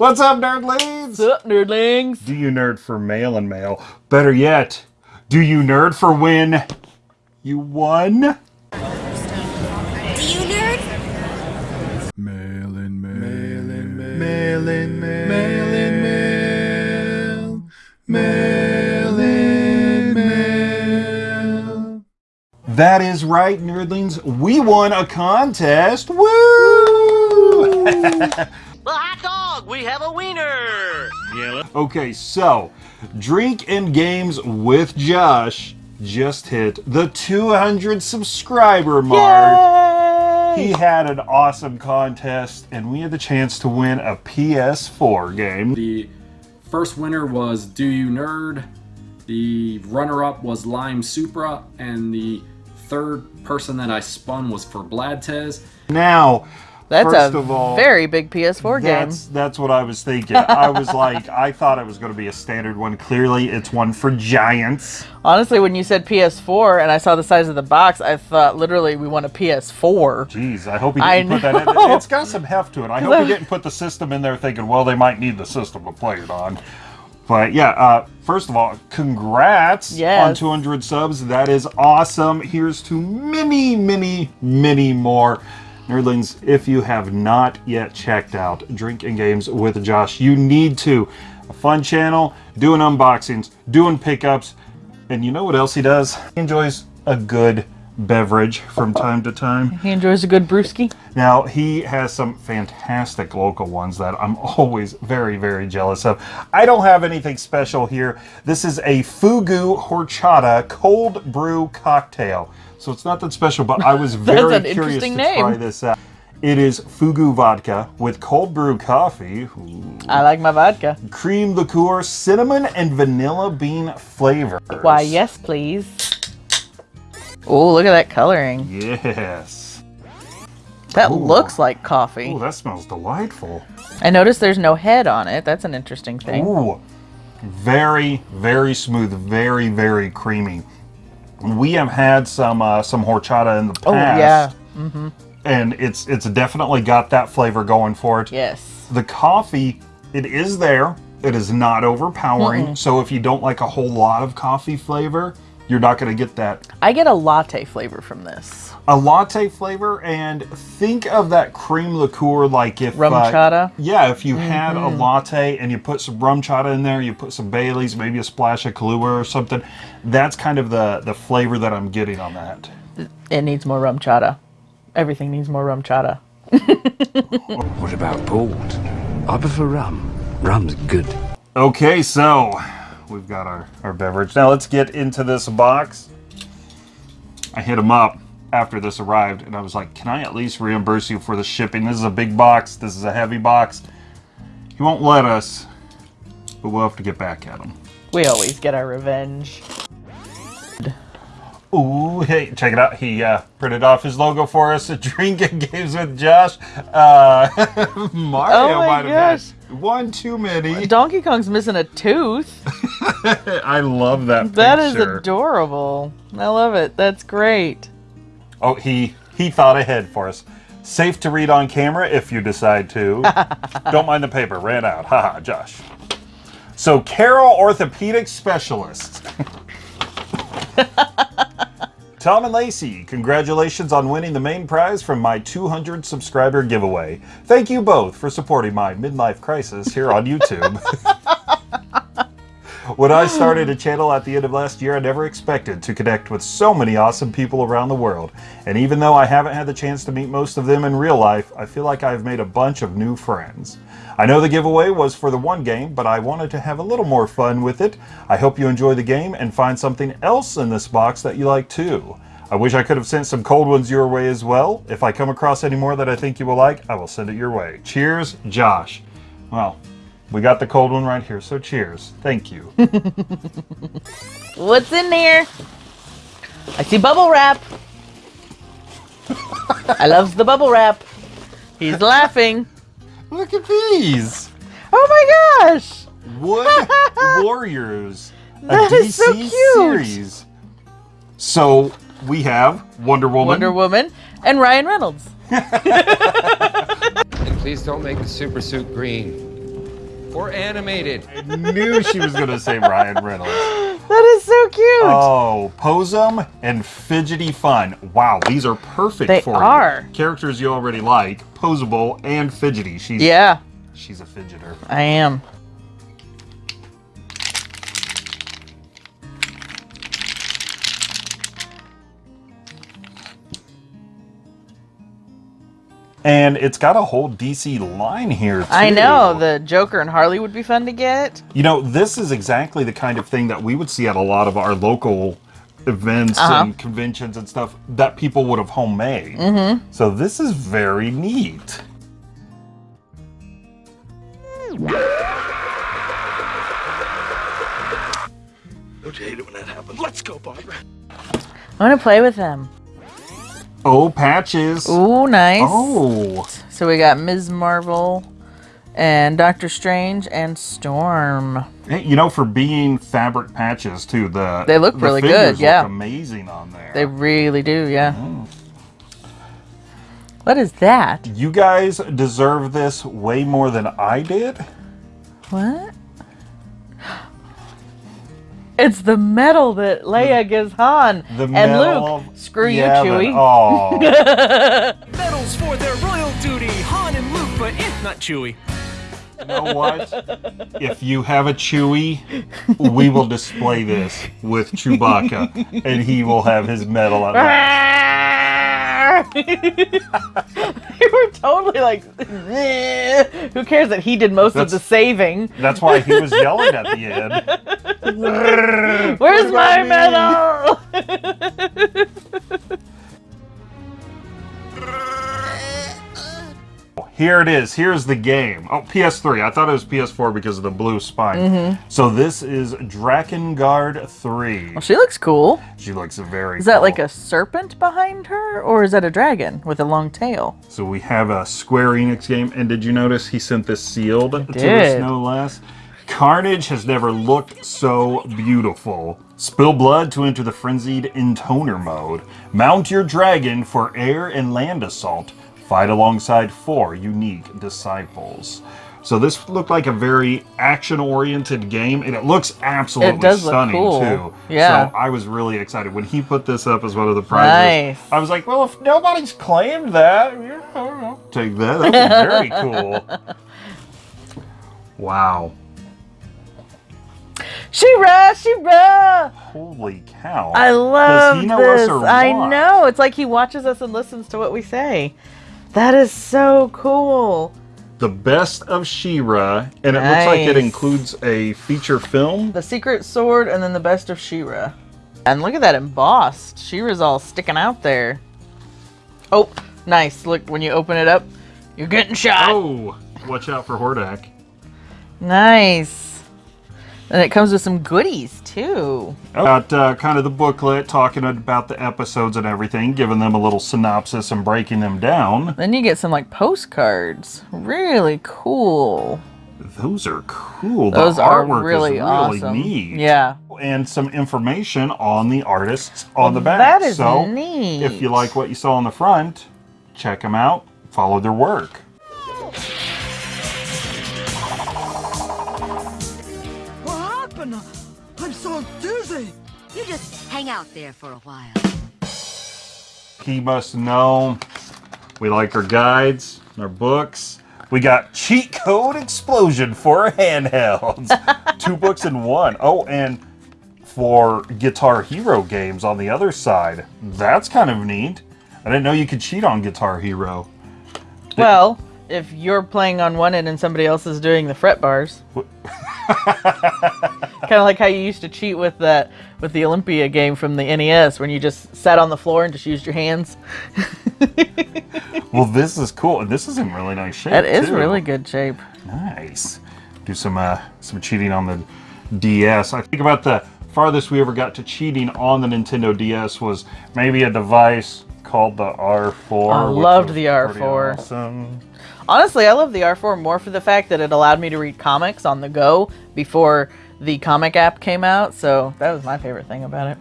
What's up, nerdlings? What's up, nerdlings? Do you nerd for mail and mail? Better yet, do you nerd for when you won? Do you nerd? Mail in mail. Mail in mail. Mail in mail. Mail in mail. Mail in mail. That is right, nerdlings. We won a contest. Woo! The hot dog! We have a wiener! okay, so Drink and Games with Josh just hit the 200 subscriber mark. He had an awesome contest, and we had the chance to win a PS4 game. The first winner was Do You Nerd. The runner-up was Lime Supra, and the third person that I spun was for Bladtez. Now, That's first a of all, very big PS4 game. That's that's what I was thinking. I was like, I thought it was going to be a standard one. Clearly, it's one for giants. Honestly, when you said PS4 and I saw the size of the box, I thought literally we want a PS4. Jeez, I hope he didn't put that in. It's got some heft to it. I hope he didn't put the system in there thinking, well, they might need the system to play it on. But yeah, uh, first of all, congrats Yes. on 200 subs. That is awesome. Here's to many, many, many more. Nerdlings, if you have not yet checked out Drink and Games with Josh, you need to. A fun channel, doing unboxings, doing pickups, and you know what else he does? He enjoys a good beverage from time to time. He enjoys a good brewski. Now, he has some fantastic local ones that I'm always very, very jealous of. I don't have anything special here. This is a Fugu Horchata cold brew cocktail. So it's not that special, but I was very curious to name. try this out. It is Fugu vodka with cold brew coffee, ooh, I like my vodka. cream liqueur, cinnamon, and vanilla bean flavors. Why, yes, please. Oh, look at that coloring. Yes. That Ooh. looks like coffee. Oh, that smells delightful. I noticed there's no head on it. That's an interesting thing. Ooh, very, very smooth, very, very creamy. We have had some uh, some horchata in the past. Oh, yeah. Mm -hmm. and it's it's definitely got that flavor going for it. Yes. The coffee, it is there. It is not overpowering. So if you don't like a whole lot of coffee flavor, you're not going to get that I get a latte flavor from this. a latte flavor. And think of that cream liqueur like if Rum uh, chata? Yeah, if you had a latte and you put some RumChata in there, you put some Bailey's, maybe a splash of Kahlua or something. That's kind of the the flavor that I'm getting on that. It needs more rum chata. Everything needs more RumChata. What about port? I prefer rum. Rum's good. Okay, so we've got our, our beverage. Now let's get into this box. I hit him up after this arrived and I was like, can I at least reimburse you for the shipping? This is a big box. This is a heavy box. He won't let us, but we'll have to get back at him. We always get our revenge. Ooh, hey, check it out. He uh, printed off his logo for us. Drinking games with Josh. Uh, Mario Oh might have gosh. had one too many. Donkey Kong's missing a tooth. I love that That is picture. adorable. I love it. That's great. Oh, he he thought ahead for us. Safe to read on camera if you decide to. Don't mind the paper. Ran out. Haha, Josh. So, Carol Orthopedic Specialist. Tom and Lacey, congratulations on winning the main prize from my 200 subscriber giveaway. Thank you both for supporting my midlife crisis here on YouTube. When I started a channel at the end of last year, I never expected to connect with so many awesome people around the world. And even though I haven't had the chance to meet most of them in real life, I feel like I've made a bunch of new friends. I know the giveaway was for the one game, but I wanted to have a little more fun with it. I hope you enjoy the game and find something else in this box that you like too. I wish I could have sent some cold ones your way as well. If I come across any more that I think you will like, I will send it your way. Cheers, Josh. Well, we got the cold one right here, so cheers. Thank you. What's in there? I see bubble wrap. I loves the bubble wrap. He's laughing. Look at these! Oh my gosh! Wood Warriors, a That DC is so cute. series. So we have Wonder Woman. Wonder Woman and Ryan Reynolds. And please don't make the super suit green. Or animated? I knew she was going to say Ryan Reynolds. That is so cute. Oh, Posum and Fidgety Fun. Wow, these are perfect They for are. you. Characters you already like, Posable and Fidgety. She's yeah, she's a fidgeter. I am. And it's got a whole DC line here too. I know the Joker and Harley would be fun to get. You know, this is exactly the kind of thing that we would see at a lot of our local events Uh-huh. and conventions and stuff that people would have homemade. Mm-hmm. So this is very neat. Don't you hate it when that happens? Let's go, Barbara. I want to play with them. Oh, patches. Oh, nice. Oh, So we got Ms. Marvel and Doctor Strange and Storm. Hey, you know, for being fabric patches too, the They look the really good, yeah. amazing on there. They really do, yeah. Mm-hmm. What is that? You guys deserve this way more than I did. What? It's the medal that Leia gives Han The and medal Luke. of- Screw Yeah, you, but- Chewie. Oh, Medals for their royal duty, Han and Luke, but eh, not Chewie. you know what? If you have a Chewie, we will display this with Chewbacca, and he will have his medal on. you were totally like, who cares that he did most of the saving? That's why he was yelling at the end. Where's my medal? Here it is. Here's the game. Oh, PS3. I thought it was PS4 because of the blue spine. Mm-hmm. So this is Drakengard 3. Well, she looks cool. She looks very Is that cool. like a serpent behind her, or is that a dragon with a long tail? So we have a Square Enix game, and did you notice he sent this sealed to us, did. no less? Carnage has never looked so beautiful. Spill blood to enter the frenzied intoner mode. Mount your dragon for air and land assault. Fight alongside four unique disciples. So this looked like a very action-oriented game, and it looks absolutely It does look stunning cool. too. Yeah. So I was really excited when he put this up as one of the prizes. Nice. I was like, well, if nobody's claimed that, yeah, I don't know. Take that. That'd be very cool. Wow. She-Ra, She-Ra! Holy cow. I love Does he know this. us or I know. It's like he watches us and listens to what we say. That is so cool. The best of She-Ra, and it looks like it includes a feature film. The secret sword and then the best of She-Ra. And look at that embossed. She-Ra's all sticking out there. Oh, nice. Look, when you open it up, you're getting shot. Oh, watch out for Hordak. Nice. And it comes with some goodies too. Got uh, kind of the booklet talking about the episodes and everything, giving them a little synopsis and breaking them down. Then you get some like postcards. Really cool. Those are cool. Those the are artwork really, is really awesome. neat. Yeah. and some information on the artists on the back. that is so neat. if you like what you saw on the front, check them out, follow their work. I'm so dizzy. You just hang out there for a while. He must know we like our guides, our books. We got cheat code explosion for our handhelds. Two books in one. Oh, and for Guitar Hero games on the other side. That's kind of neat. I didn't know you could cheat on Guitar Hero. Well, if you're playing on one end and somebody else is doing the fret bars. kind of like how you used to cheat with that with the Olympia game from the NES when you just sat on the floor and just used your hands. Well, this is cool, and this is in really nice shape. That is too. really good shape. Nice. Do some uh, some cheating on the DS. I think about the farthest we ever got to cheating on the Nintendo DS was maybe a device called the R4. I loved the R4. Awesome. Honestly, I love the R4 more for the fact that it allowed me to read comics on the go before the comic app came out. So that was my favorite thing about it.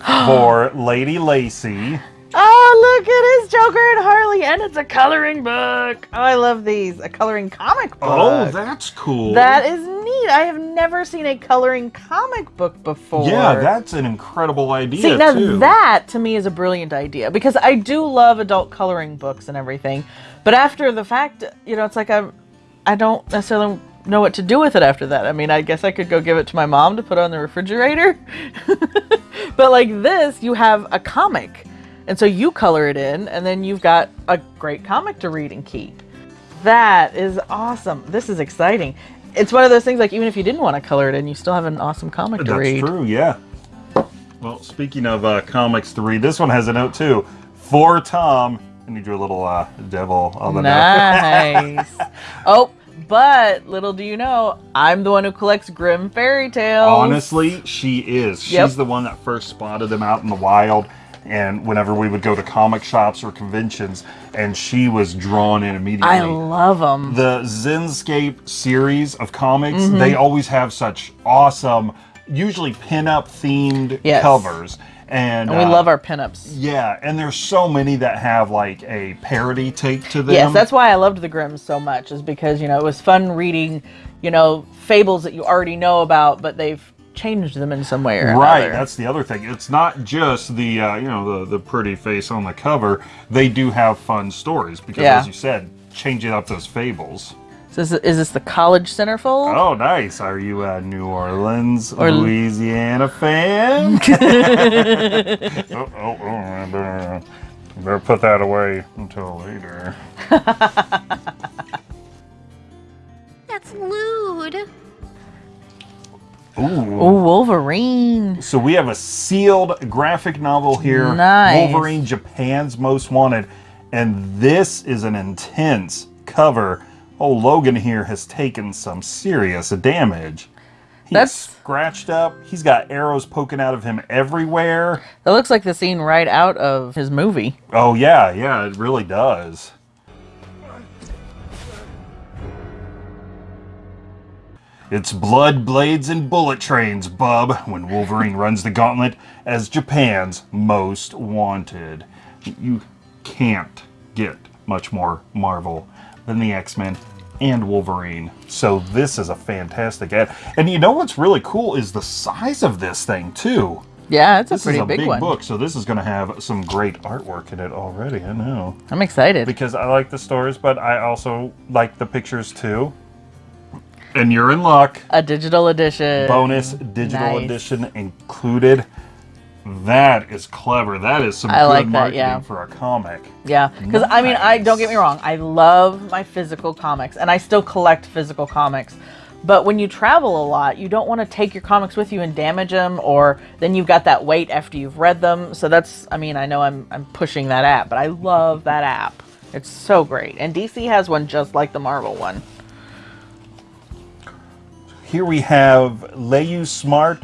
For Lady Lacey, Oh, look, it is Joker and Harley, and it's a coloring book. Oh, I love these. A coloring comic oh, book. Oh, that's cool. That is neat. I have never seen a coloring comic book before. Yeah, that's an incredible idea See, now too. that to me is a brilliant idea because I do love adult coloring books and everything, but after the fact, you know, it's like I, I don't necessarily know what to do with it after that. I mean, I guess I could go give it to my mom to put on the refrigerator, but like this, you have a comic, and so you color it in, and then you've got a great comic to read and keep. That is awesome. This is exciting. It's one of those things like even if you didn't want to color it in, you still have an awesome comic to That's read. That's true, yeah. Well, speaking of uh, comics to read, this one has a note too. For Tom, and you drew a little uh, devil on the note. Nice. oh, but little do you know, I'm the one who collects Grimm fairy tales. Honestly, she is. She's Yep. the one that first spotted them out in the wild. And whenever we would go to comic shops or conventions, and she was drawn in immediately. I love them. the Zenescope series of comics, Mm-hmm. they always have such awesome, usually pin-up themed Yes. covers. And, And we uh, love our pinups. Yeah, and there's so many that have like a parody take to them. Yes, that's why I loved the Grimms so much, is because, you know, it was fun reading, you know, fables that you already know about, but they've changed them in some way or Right, another. that's the other thing. It's not just the uh, you know the the pretty face on the cover. They do have fun stories because, Yeah. as you said, changing up those fables. So is, is this the college centerfold? Oh, nice. Are you a New Orleans, Or- Louisiana fan? oh, oh, oh, and, uh, better put that away until later. That's lewd. Ooh. Ooh, Wolverine. So we have a sealed graphic novel here. Nice. Wolverine Japan's Most Wanted. And this is an intense cover. Oh, Logan here has taken some serious damage. He's That's- scratched up. He's got arrows poking out of him everywhere. That looks like the scene right out of his movie. Oh, yeah, yeah, it really does. It's blood, blades, and bullet trains, bub, when Wolverine runs the gauntlet as Japan's most wanted. You can't get much more Marvel than the X-Men and Wolverine. So this is a fantastic ad. And you know what's really cool is the size of this thing, too. Yeah, it's a This pretty is a big, big one. book, so this is going to have some great artwork in it already. I know I'm excited. because I like the stories, but I also like the pictures too. And you're in luck. A digital edition. Bonus digital Nice. edition included. That is clever. That is some I good like that, marketing yeah. for a comic. Yeah, because I mean, I don't get me wrong, I love my physical comics, and I still collect physical comics. But when you travel a lot, you don't want to take your comics with you and damage them, or then you've got that weight after you've read them. So that's, I mean, I know I'm I'm pushing that app, but I love that app. It's so great, and DC has one just like the Marvel one. Here we have Leyu Smart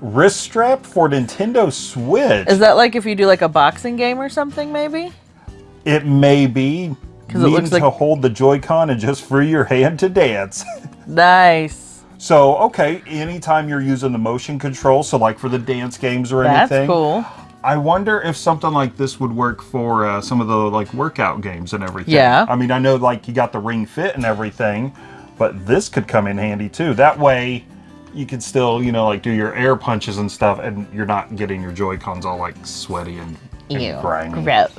wrist strap for Nintendo Switch. Is that like if you do like a boxing game or something, maybe? it may be. Because it looks like- to hold the Joy-Con and just free your hand to dance. Nice. So, okay, anytime you're using the motion control, so like for the dance games or That's anything. That's cool. I wonder if something like this would work for uh, some of the like workout games and everything. Yeah. I mean, I know like you got the Ring Fit and everything, but this could come in handy too. That way, you can still you know like do your air punches and stuff, and you're not getting your Joy Cons all like sweaty and, and Ew. grimy. Gross.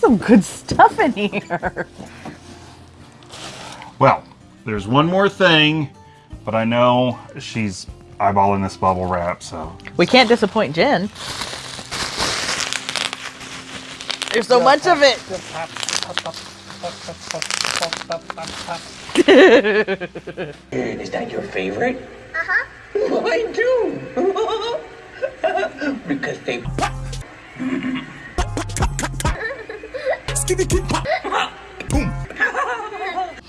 Some good stuff in here. Well, there's one more thing, but I know she's eyeballing this bubble wrap, so We can't disappoint Jen. There's so much of it. Is that your favorite? Uh-huh. Mine too. because they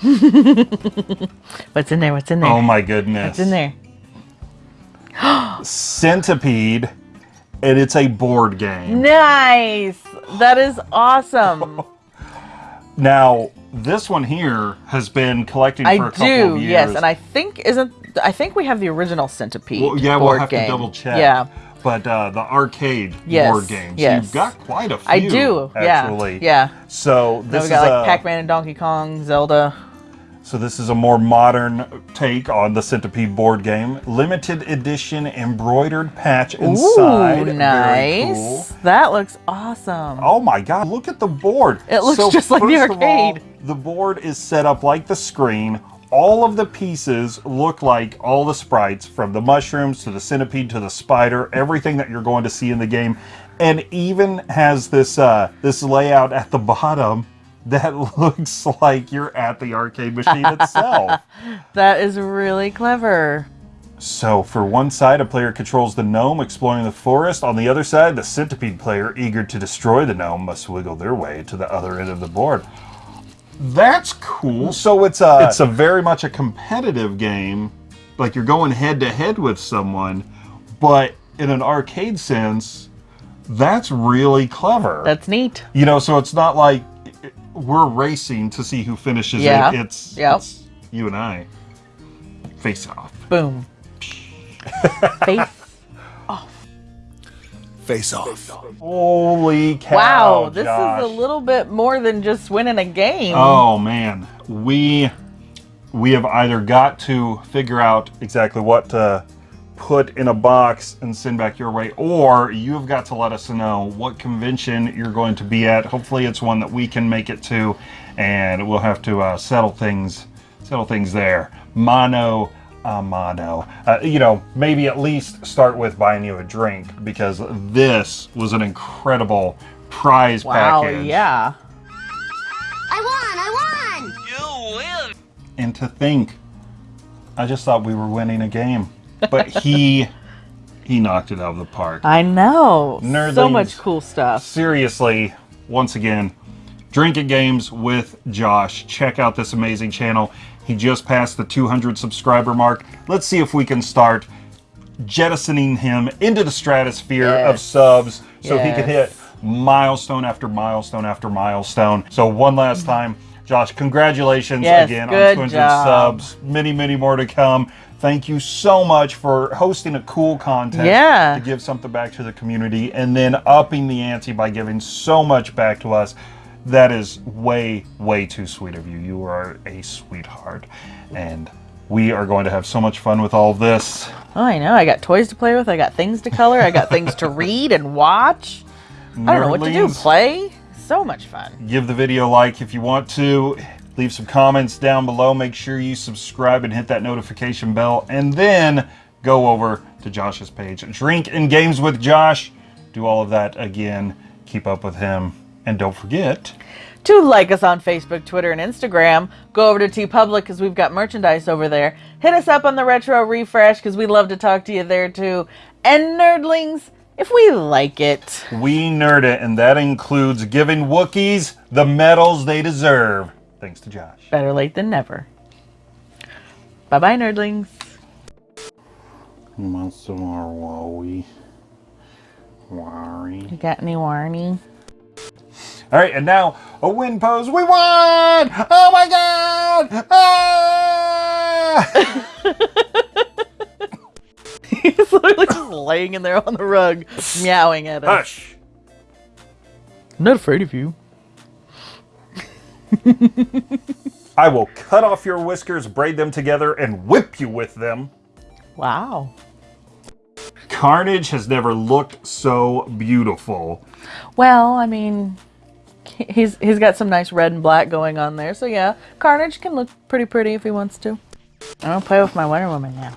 What's in there? What's in there? oh my goodness, What's in there? Centipede, and it's a board game. Nice. That is awesome. Now, this one here has been collecting for I a couple do, of years. yes, and I think isn't I think we have the original Centipede. Well, yeah, we'll have game. to double check. Yeah, But uh, the arcade Yes, board games, yes. you've got quite a few. I do. Actually. Yeah, yeah. So this we is got like Pac-Man and Donkey Kong, Zelda. So this is a more modern take on the Centipede board game. Limited edition embroidered patch inside. Ooh, nice. cool. That looks awesome. Oh my god, look at the board. It looks just like the of all, arcade. the board is set up like the screen. All of the pieces look like all the sprites from the mushrooms to the centipede to the spider, everything that you're going to see in the game. And even has this uh, this layout at the bottom that looks like you're at the arcade machine itself. That is really clever. So, for one side, a player controls the gnome exploring the forest. On the other side, the centipede player, eager to destroy the gnome, must wiggle their way to the other end of the board. That's cool. So it's a it's a very much a competitive game, like you're going head to head with someone, but in an arcade sense, that's really clever. That's neat. you know, so it's not like we're racing to see who finishes Yeah. it. It's, Yep. it's you and I face off. Boom. Face. Off. Face off. Holy cow! wow, this Josh. is a little bit more than just winning a game. Oh man, we we have either got to figure out exactly what to put in a box and send back your way, or you have got to let us know what convention you're going to be at. Hopefully, it's one that we can make it to, and we'll have to uh, settle things settle things there. Mono a mano. Uh, you know, maybe at least start with buying you a drink because this was an incredible prize wow, package. yeah. I won! I won! You win! and to think i just thought we were winning a game but he he knocked it out of the park. I know. So much cool stuff. seriously once again drinking games with josh. Check out this amazing channel. He just passed the 200 subscriber mark. Let's see if we can start jettisoning him into the stratosphere of subs so he can hit milestone after milestone after milestone. So one last mm-hmm. time josh congratulations Yes, again on 200 job. subs many many more to come thank you so much for hosting a cool contest Yeah. to give something back to the community and then upping the ante by giving so much back to us that is way way too sweet of you you are a sweetheart and we are going to have so much fun with all of this Oh, I know. I got toys to play with. I got things to color. I got things to read and watch. I don't know what to do. Play. So much fun. give the video a like if you want to. Leave some comments down below. Make sure you subscribe and hit that notification bell. And then go over to josh's page. Drink and games with josh. Do all of that again. Keep up with him. And don't forget To like us on Facebook, Twitter, and Instagram, go over to TeePublic because we've got merchandise over there. Hit us up on the Retro Refresh because we'd love to talk to you there too. And Nerdlings, if we like it. we nerd it and that includes giving wookiees the medals they deserve thanks to josh Better late than never. Bye bye, Nerdlings. want some more wowie worry You got any warning? All right, and now a win pose. We won! Oh my god! Ah! He's literally just laying in there on the rug, meowing at us. Hush! I'm not afraid of you. I will cut off your whiskers, braid them together, and whip you with them. Wow. Carnage has never looked so beautiful. Well, I mean, he's he's got some nice red and black going on there. So yeah, Carnage can look pretty pretty if he wants to. I'm gonna play with my Wonder Woman now.